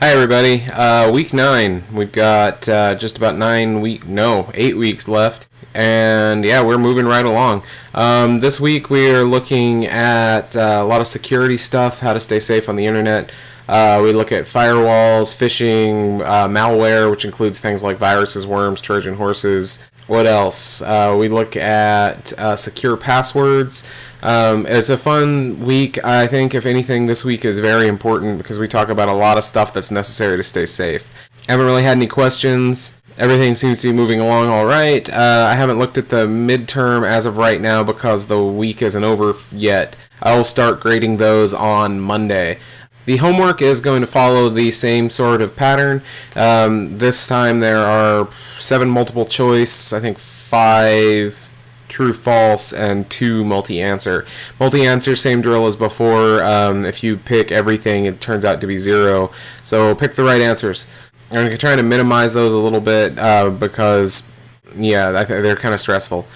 Hi everybody. Uh, week nine. We've got uh, just about nine week, no, eight weeks left, and yeah, we're moving right along. Um, this week we are looking at uh, a lot of security stuff, how to stay safe on the internet. Uh, we look at firewalls, phishing, uh, malware, which includes things like viruses, worms, Trojan horses. What else? Uh, we look at secure passwords. Um, it's a fun week. I think, if anything, this week is very important because we talk about a lot of stuff that's necessary to stay safe. I haven't really had any questions. Everything seems to be moving along all right. Uh, I haven't looked at the midterm as of right now because the week isn't over yet. I will start grading those on Monday. The homework is going to follow the same sort of pattern. Um, this time there are seven multiple choice, I think five true false and two multi-answer. Multi-answer same drill as before. Um, if you pick everything it turns out to be zero. So pick the right answers. I'm going to try to minimize those a little bit uh, because yeah they're kind of stressful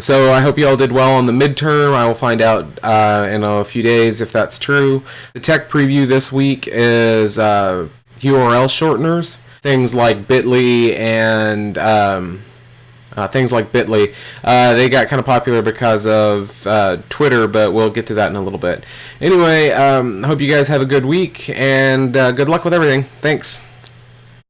so I hope you all did well on the midterm. I will find out uh, in a few days if that's true. The tech preview this week is uh, URL shorteners, things like Bitly and um, uh, things like Bitly. Uh, they got kind of popular because of uh, Twitter, but we'll get to that in a little bit. Anyway, um, hope you guys have a good week and uh, good luck with everything. Thanks.